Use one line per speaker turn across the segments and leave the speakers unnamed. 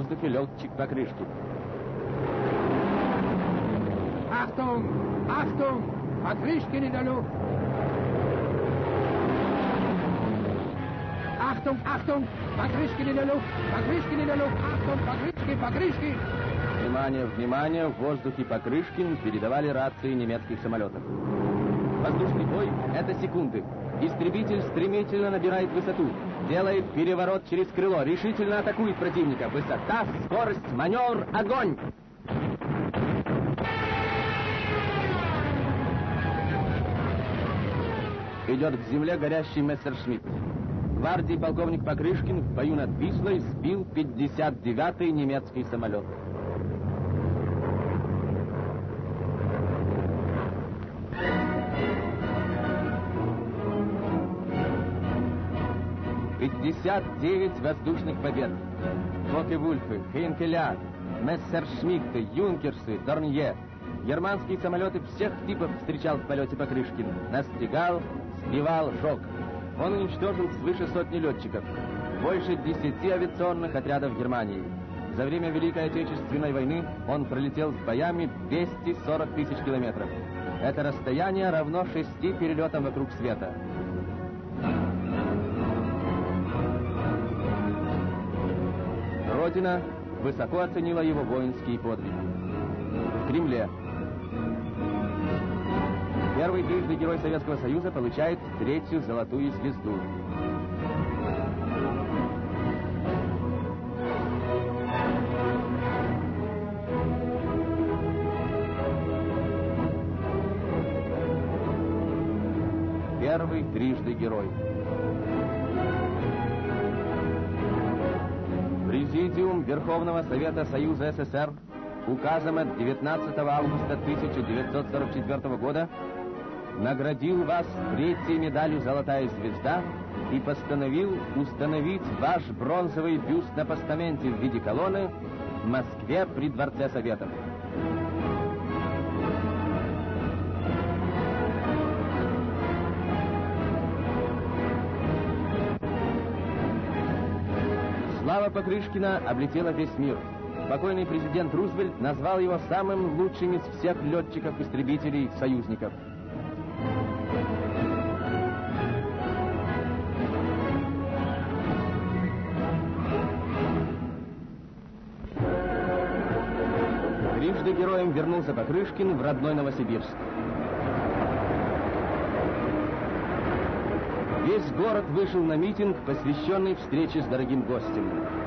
воздухе летчик Покрышкин.
Achtung! Achtung! Покрышкин in der Luft! Achtung, der Luft! Покрышкин in der Luft! Achtung, Покрышкин, Покрышкин!
Внимание, внимание! В воздухе Покрышкин передавали рации немецких самолетов. Воздушный бой — это секунды. Истребитель стремительно набирает высоту. Делает переворот через крыло. Решительно атакует противника. Высота, скорость, маневр, огонь! Идет к земле горящий Мессершмитт. Гвардии полковник Покрышкин в бою над Вислой сбил 59-й немецкий самолет. Пятьдесят девять воздушных побед. Фоке-Вульфы, Хейнкеля, Мессершмитты, Юнкерсы, Дорнье. Германские самолеты всех типов встречал в полете Покрышкин. Настигал, сбивал, жег. Он уничтожил свыше сотни летчиков. Больше десяти авиационных отрядов Германии. За время Великой Отечественной войны он пролетел с боями 240 тысяч километров. Это расстояние равно шести перелетам вокруг света. Родина высоко оценила его воинские подвиги. В Кремле. Первый трижды Герой Советского Союза получает третью золотую звезду. Первый трижды герой. Президиум Верховного Совета Союза СССР указом от 19 августа 1944 года наградил вас третьей медалью «Золотая звезда» и постановил установить ваш бронзовый бюст на постаменте в виде колонны в Москве при Дворце Советов. Покрышкина облетела весь мир. Покойный президент Рузвельт назвал его самым лучшим из всех летчиков-истребителей союзников. Трижды героем вернулся Покрышкин в родной Новосибирск. Весь город вышел на митинг, посвященный встрече с дорогим гостем.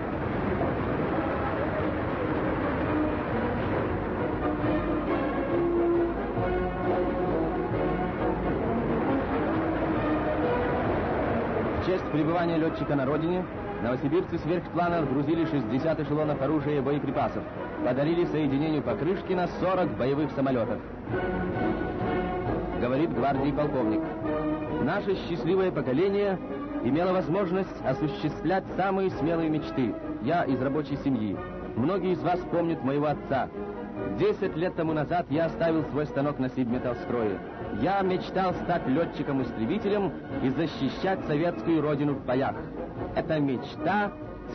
Пребывания летчика на родине новосибирцы сверхплана отгрузили 60 эшелонов оружия и боеприпасов. Подарили соединению Покрышкина 40 боевых самолетов. Говорит гвардии полковник. Наше счастливое поколение имело возможность осуществлять самые смелые мечты. Я из рабочей семьи. Многие из вас помнят моего отца. Десять лет тому назад я оставил свой станок на Сибметаллстрое. Я мечтал стать летчиком-истребителем и защищать советскую родину в боях. Эта мечта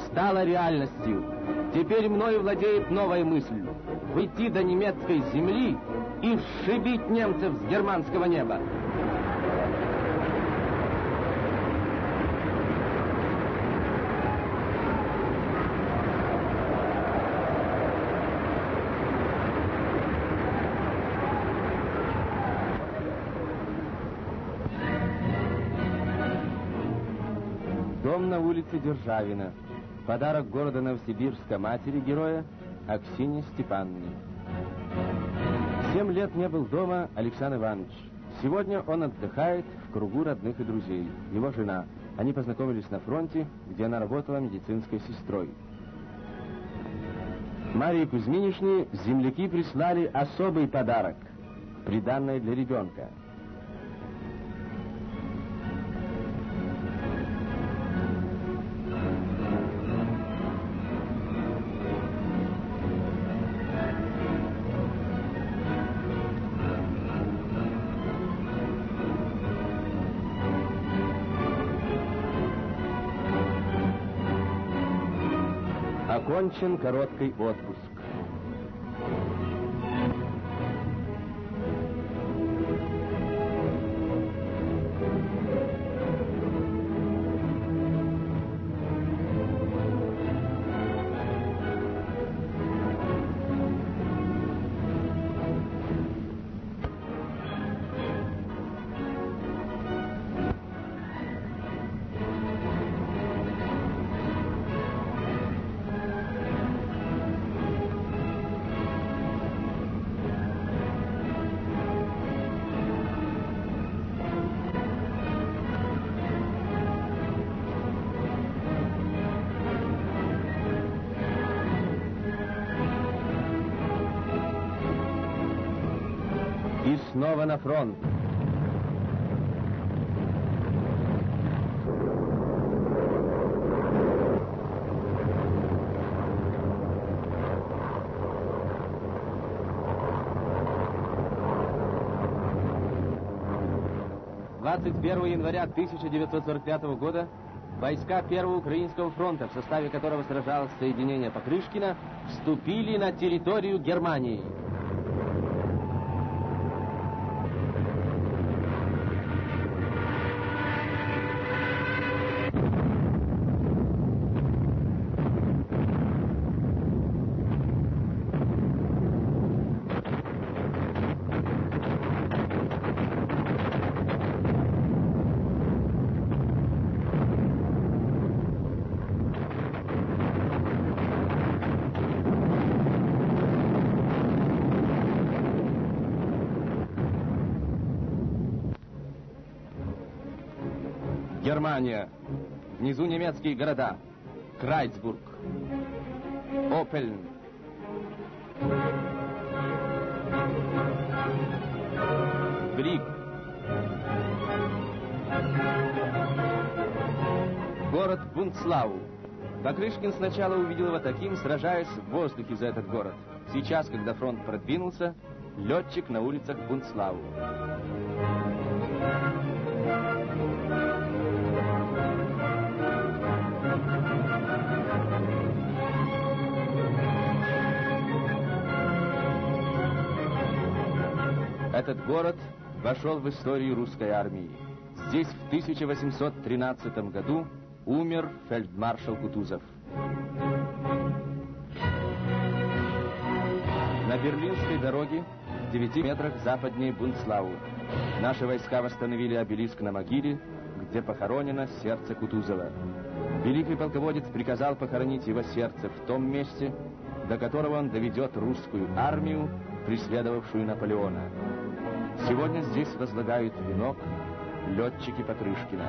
стала реальностью. Теперь мною владеет новая мысль. Выйти до немецкой земли и сшибить немцев с германского неба. Улице Державина. Подарок города Новосибирска матери героя Аксине Степановне. Семь лет не был дома Александр Иванович. Сегодня он отдыхает в кругу родных и друзей. Его жена. Они познакомились на фронте, где она работала медицинской сестрой. Марии Кузьминишне земляки прислали особый подарок. Приданное для ребенка. Окончен короткий отпуск. Снова на фронт. Двадцать первого января 1945 года войска Первого Украинского фронта, в составе которого сражалось соединение Покрышкина, вступили на территорию Германии. Германия. Внизу немецкие города. Крайцбург. Опельн. Брик. Город Бунцлау. Покрышкин сначала увидел его таким, сражаясь в воздухе за этот город. Сейчас, когда фронт продвинулся, летчик на улицах Бунцлау. Этот город вошел в историю русской армии. Здесь в 1813 году умер фельдмаршал Кутузов. На Берлинской дороге в 9 метрах западнее Бунцлау наши войска восстановили обелиск на могиле, где похоронено сердце Кутузова. Великий полководец приказал похоронить его сердце в том месте, до которого он доведет русскую армию, преследовавшую Наполеона. Сегодня здесь возлагают венок летчики Покрышкина.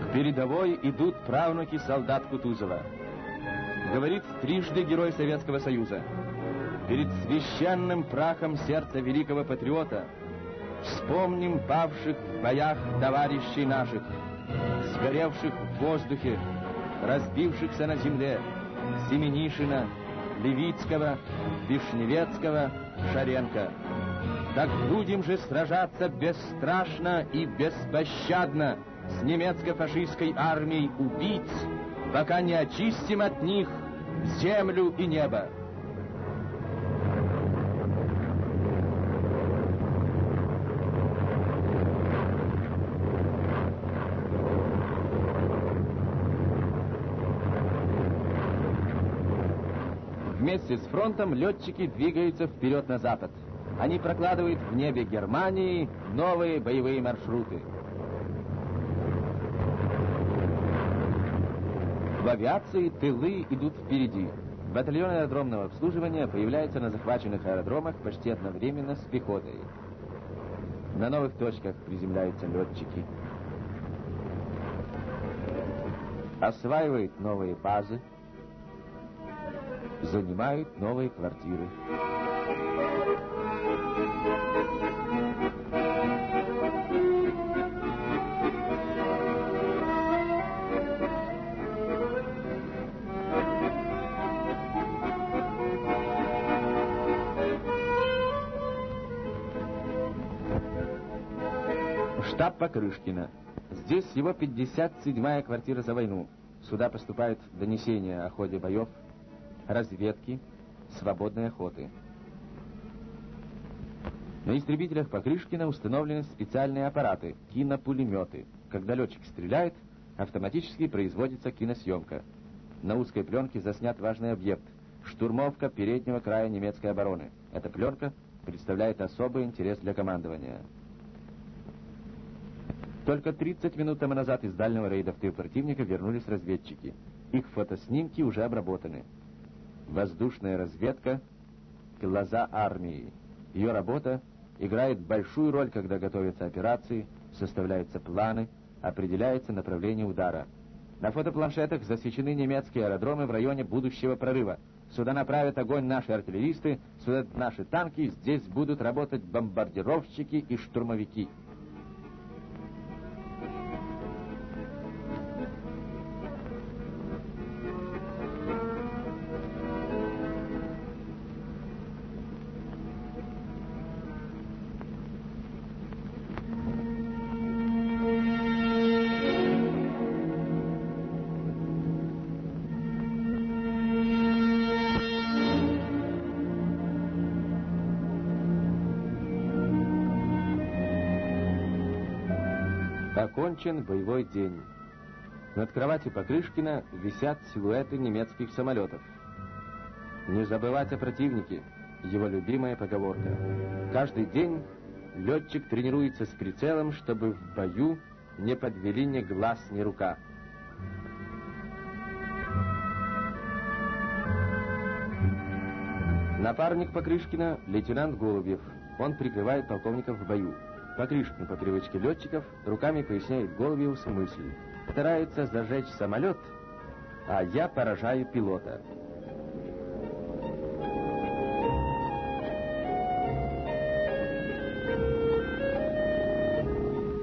К передовой идут правнуки солдат Кутузова. Говорит трижды герой Советского Союза. Перед священным прахом сердца великого патриота Вспомним павших в боях товарищей наших, сгоревших в воздухе, разбившихся на земле, Семенишина, Левицкого, Вишневецкого, Шаренко. Так будем же сражаться бесстрашно и беспощадно с немецко-фашистской армией убийц, пока не очистим от них землю и небо. Вместе с фронтом летчики двигаются вперед на запад. Они прокладывают в небе Германии новые боевые маршруты. В авиации тылы идут впереди. Батальоны аэродромного обслуживания появляются на захваченных аэродромах почти одновременно с пехотой. На новых точках приземляются летчики. Осваивают новые базы, занимают новые квартиры. Штаб Покрышкина. Здесь его 57-я квартира за войну. Сюда поступают донесения о ходе боев разведки, свободной охоты. На истребителях Покрышкина установлены специальные аппараты, кинопулеметы. Когда летчик стреляет, автоматически производится киносъемка. На узкой пленке заснят важный объект – штурмовка переднего края немецкой обороны. Эта пленка представляет особый интерес для командования. Только 30 минут тому назад из дальнего рейда в тыл противника вернулись разведчики. Их фотоснимки уже обработаны. Воздушная разведка — глаза армии. Ее работа играет большую роль, когда готовятся операции, составляются планы, определяется направление удара. На фотопланшетах засечены немецкие аэродромы в районе будущего прорыва. Сюда направят огонь наши артиллеристы, сюда наши танки, здесь будут работать бомбардировщики и штурмовики. Окончен боевой день. Над кроватью Покрышкина висят силуэты немецких самолетов. Не забывать о противнике — его любимая поговорка. Каждый день летчик тренируется с прицелом, чтобы в бою не подвели ни глаз, ни рука. Напарник Покрышкина — лейтенант Голубев. Он прикрывает полковников в бою. Покрышкин по привычке летчиков руками поясняет Голубеву мысль. Старается зажечь самолет, а я поражаю пилота.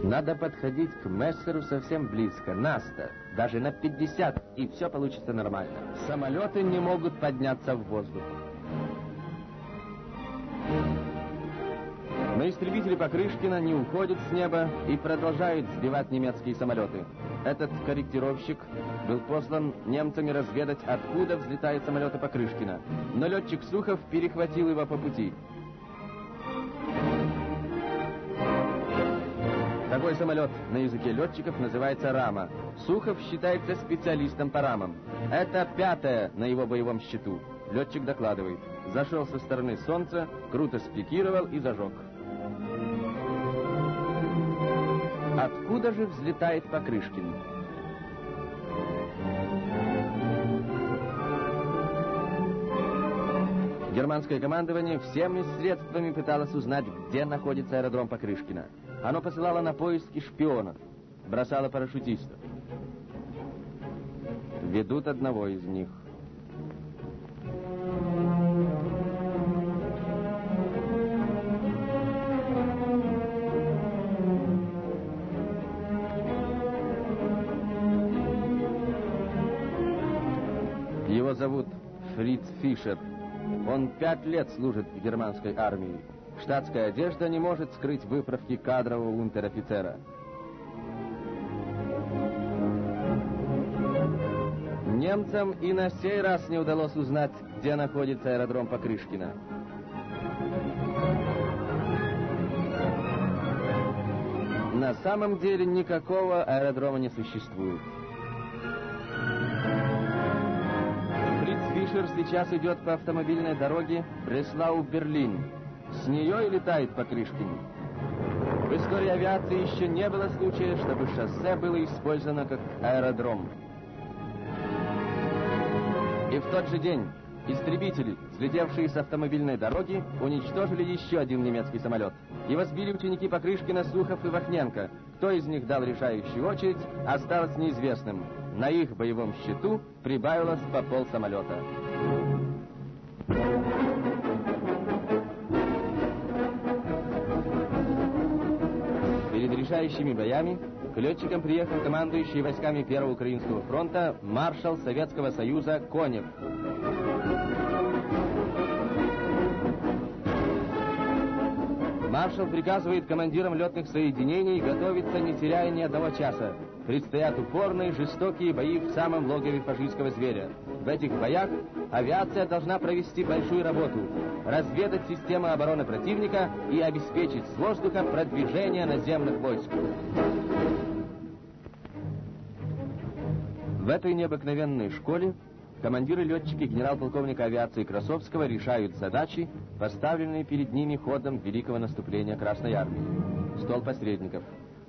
Надо подходить к Мессеру совсем близко, на 100, даже на 50, и все получится нормально. Самолеты не могут подняться в воздух. Но истребители Покрышкина не уходят с неба и продолжают сбивать немецкие самолеты. Этот корректировщик был послан немцами разведать, откуда взлетают самолеты Покрышкина. Но летчик Сухов перехватил его по пути. Такой самолет на языке летчиков называется рама. Сухов считается специалистом по рамам. Это пятое на его боевом счету. Летчик докладывает. Зашел со стороны солнца, круто спикировал и зажег. Откуда же взлетает Покрышкин? Германское командование всеми средствами пыталось узнать, где находится аэродром Покрышкина. Оно посылало на поиски шпионов, бросало парашютистов. Ведут одного из них. Зовут Фриц Фишер. Он пять лет служит в германской армии. Штатская одежда не может скрыть выправки кадрового унтер-офицера. Немцам и на сей раз не удалось узнать, где находится аэродром Покрышкина. На самом деле никакого аэродрома не существует. Фишер сейчас идет по автомобильной дороге Бреслау-Берлин. С нее и летает по Крышкину. В истории авиации еще не было случая, чтобы шоссе было использовано как аэродром. И в тот же день истребители, взлетевшие с автомобильной дороги, уничтожили еще один немецкий самолет. Его сбили ученики Покрышкина, Сухов и Вахненко. Кто из них дал решающую очередь, осталось неизвестным на их боевом счету прибавилось по пол самолета. Решающими боями к летчикам приехал командующий войсками Первого Украинского фронта маршал Советского Союза Конев. Маршал приказывает командирам летных соединений готовиться, не теряя ни одного часа. Предстоят упорные, жестокие бои в самом логове фашистского зверя. В этих боях авиация должна провести большую работу, разведать систему обороны противника и обеспечить с воздуха продвижение наземных войск. В этой необыкновенной школе командиры-летчики генерал-полковника авиации Красовского решают задачи, поставленные перед ними ходом великого наступления Красной Армии. Стол посредников.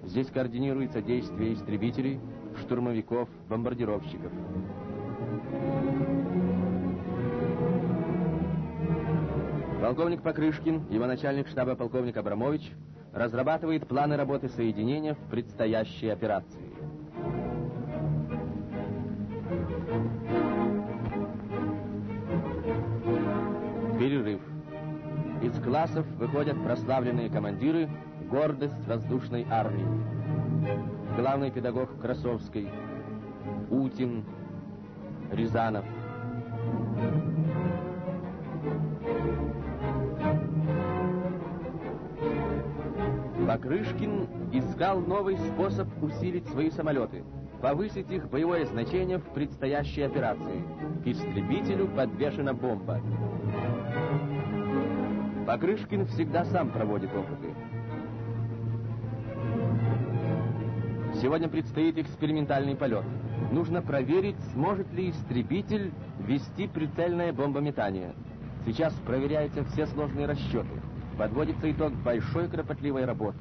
Здесь координируется действие истребителей, штурмовиков, бомбардировщиков. Полковник Покрышкин, его начальник штаба полковник Абрамович, разрабатывает планы работы соединения в предстоящей операции. Перерыв. Из классов выходят прославленные командиры, гордость воздушной армии. Главный педагог Красовской, Утин, Рязанов. Покрышкин искал новый способ усилить свои самолеты, повысить их боевое значение в предстоящей операции. Истребителю подвешена бомба. Покрышкин всегда сам проводит опыты. Сегодня предстоит экспериментальный полет. Нужно проверить, сможет ли истребитель вести прицельное бомбометание. Сейчас проверяются все сложные расчеты. Подводится итог большой кропотливой работы.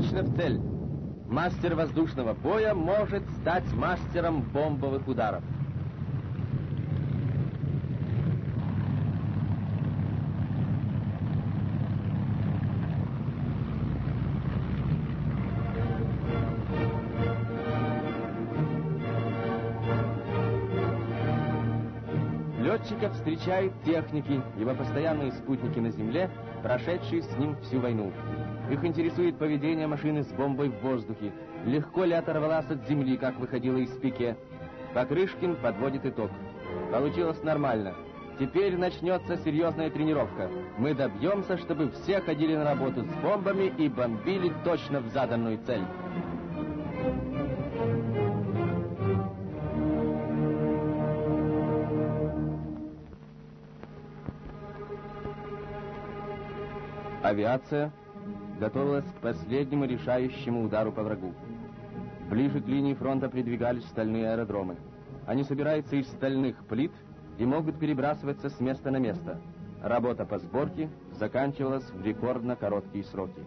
Точно в цель. Мастер воздушного боя может стать мастером бомбовых ударов. Летчика встречают техники, его постоянные спутники на Земле, прошедшие с ним всю войну. Их интересует поведение машины с бомбой в воздухе. Легко ли оторвалась от земли, как выходила из пике. Покрышкин подводит итог. Получилось нормально. Теперь начнется серьезная тренировка. Мы добьемся, чтобы все ходили на работу с бомбами и бомбили точно в заданную цель. Авиация готовилась к последнему решающему удару по врагу. Ближе к линии фронта придвигались стальные аэродромы. Они собираются из стальных плит и могут перебрасываться с места на место. Работа по сборке заканчивалась в рекордно короткие сроки.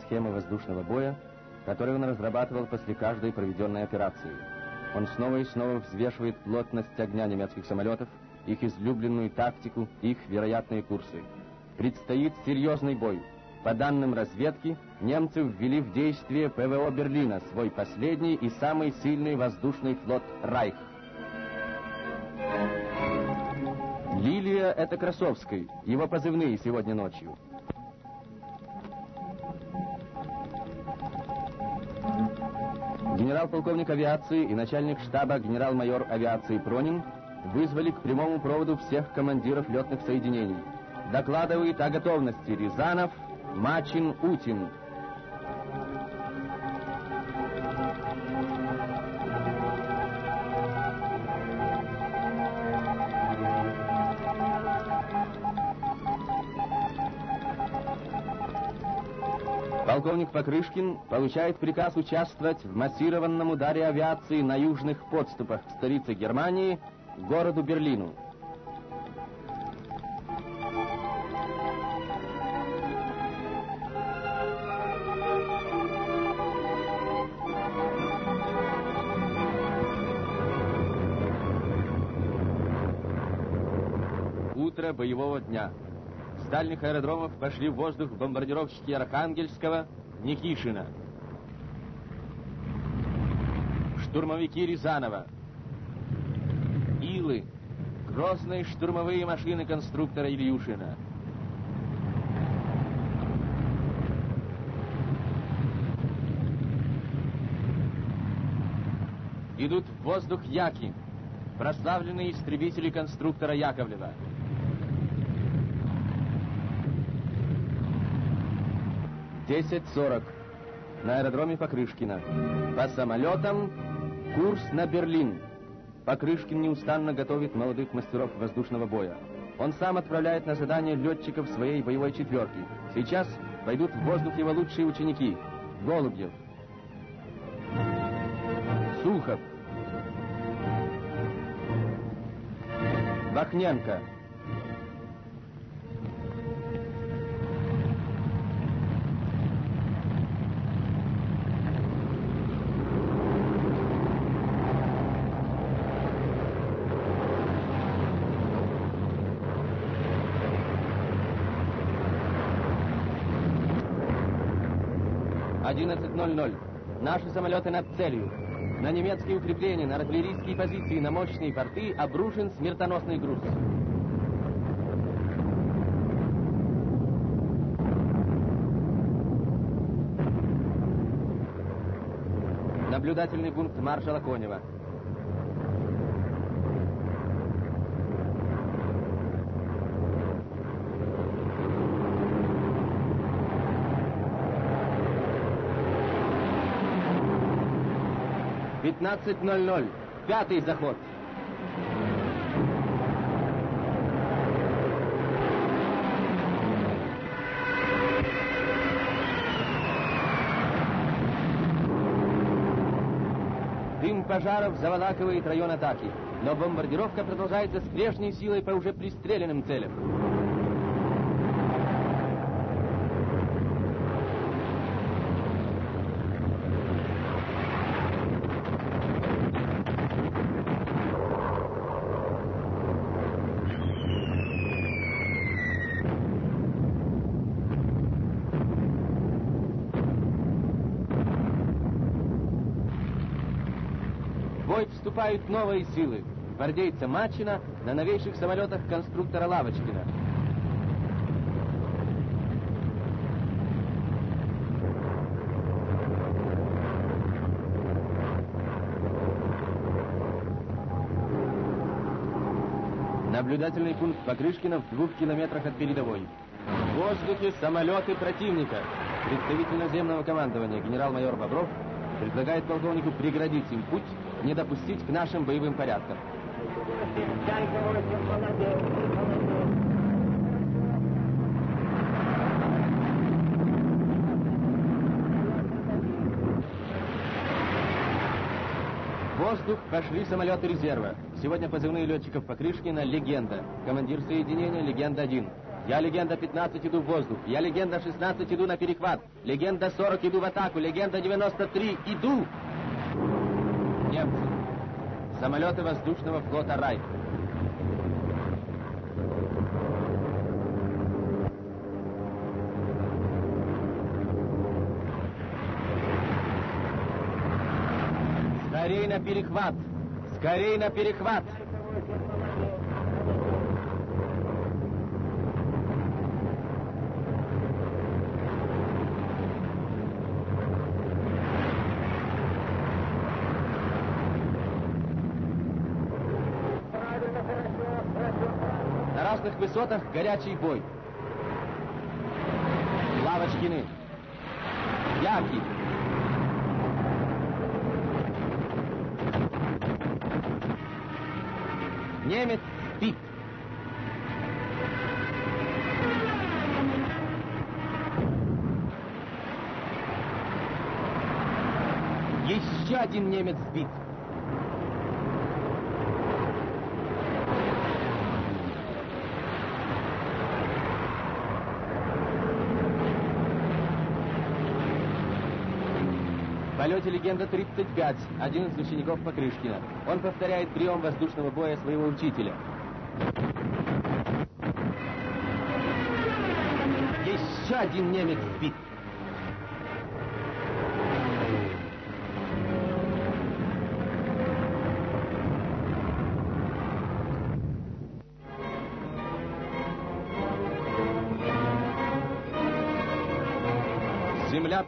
Схемы воздушного боя, которые он разрабатывал после каждой проведенной операции. Он снова и снова взвешивает плотность огня немецких самолетов, их излюбленную тактику, их вероятные курсы. Предстоит серьезный бой. По данным разведки, немцы ввели в действие ПВО Берлина, свой последний и самый сильный воздушный флот «Райх». Лилия — это Красовский, его позывные сегодня ночью. Генерал-полковник авиации и начальник штаба генерал-майор авиации Пронин вызвали к прямому проводу всех командиров летных соединений. Докладывает о готовности Рязанов, Мачин, Утин. полковник Покрышкин получает приказ участвовать в массированном ударе авиации на южных подступах к столице Германии, городу Берлину. Утро боевого дня. Дальних аэродромов пошли в воздух бомбардировщики Архангельского, Никишина. Штурмовики Рязанова. Илы. Грозные штурмовые машины конструктора Ильюшина. Идут в воздух Яки, прославленные истребители конструктора Яковлева. Десять сорок. На аэродроме Покрышкина. По самолетам курс на Берлин. Покрышкин неустанно готовит молодых мастеров воздушного боя. Он сам отправляет на задание летчиков своей боевой четверки. Сейчас войдут в воздух его лучшие ученики. Голубьев. Сухов. Вахненко. Одиннадцать ноль ноль. Наши самолеты над целью. На немецкие укрепления, на артиллерийские позиции, на мощные порты обрушен смертоносный груз. Наблюдательный пункт маршала Конева. Пятнадцать ноль ноль. Пятый заход. Дым пожаров заволакивает район атаки, но бомбардировка продолжается с прежней силой по уже пристреленным целям. В бой вступают новые силы. Гвардейца Мачина на новейших самолетах конструктора Лавочкина. Наблюдательный пункт Покрышкина в двух километрах от передовой. В воздухе самолеты противника. Представитель наземного командования генерал-майор Бобров предлагает полковнику преградить им путь, не допустить к нашим боевым порядкам. Воздух пошли самолеты резерва. Сегодня позывные летчиков Покрышкина «Легенда». Командир соединения «Легенда-1». Я «Легенда-15» иду в воздух. Я «Легенда-16» иду на перехват. «Легенда-40» иду в атаку. «Легенда-93» иду! Немцы. Самолеты воздушного флота «Райх». Скорей на перехват! Скорей на перехват! На разных высотах горячий бой. Лавочкины. Яки. Немец спит. Еще один немец сбит. полете легенда 35, один из учеников Покрышкина. Он повторяет прием воздушного боя своего учителя. Еще один немец сбит.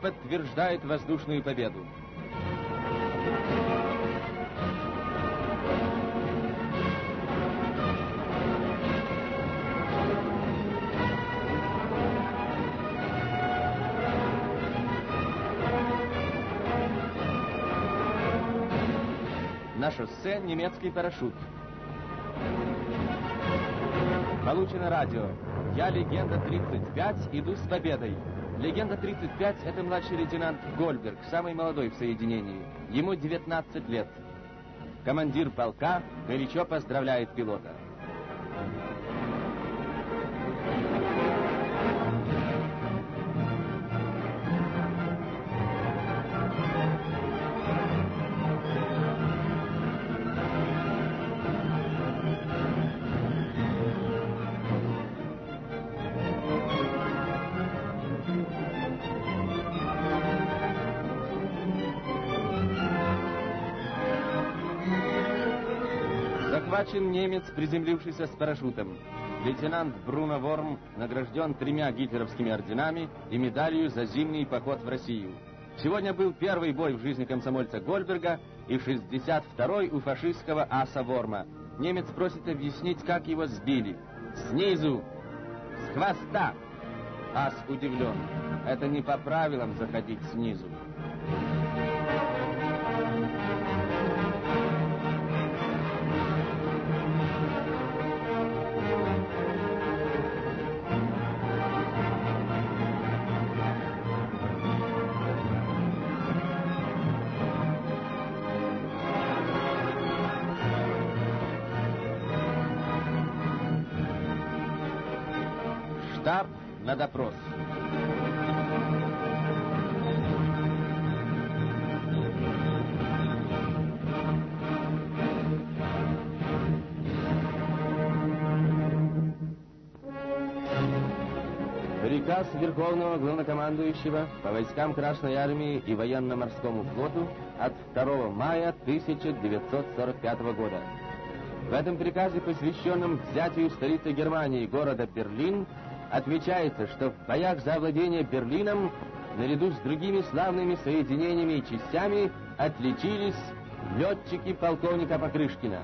Подтверждает воздушную победу. На шоссе немецкий парашют. Получено радио. Я легенда 35, иду с победой. Легенда 35 — это младший лейтенант Гольберг, самый молодой в соединении. Ему 19 лет. Командир полка горячо поздравляет пилота. Захвачен немец, приземлившийся с парашютом. Лейтенант Бруно Ворм награжден тремя гитлеровскими орденами и медалью за зимний поход в Россию. Сегодня был первый бой в жизни комсомольца Гольберга и 62-й у фашистского аса Ворма. Немец просит объяснить, как его сбили. Снизу, с хвоста. Ас удивлен. Это не по правилам заходить снизу. Приказ Верховного Главнокомандующего по войскам Красной Армии и Военно-Морскому флоту от 2 мая 1945 года. В этом приказе, посвященном взятию столицы Германии, города Берлин, отмечается, что в боях за овладение Берлином, наряду с другими славными соединениями и частями, отличились летчики полковника Покрышкина.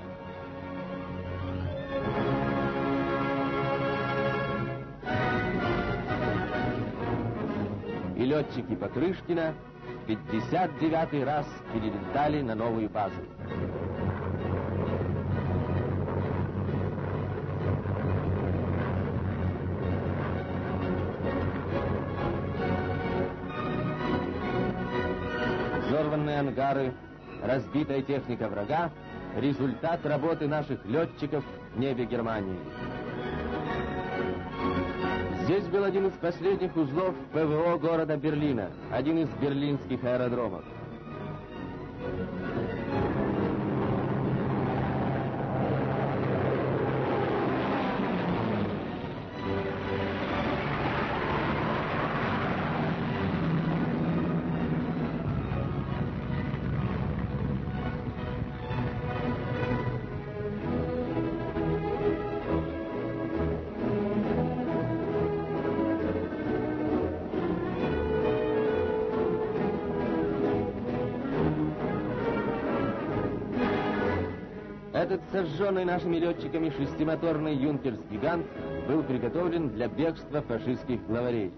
Летчики Покрышкина в 59-й раз перелетали на новую базу. Взорванные ангары, разбитая техника врага — результат работы наших летчиков в небе Германии. Здесь был один из последних узлов ПВО города Берлина, один из берлинских аэродромов. Сожженный нашими летчиками шестимоторный юнкерс-гигант был приготовлен для бегства фашистских главарей.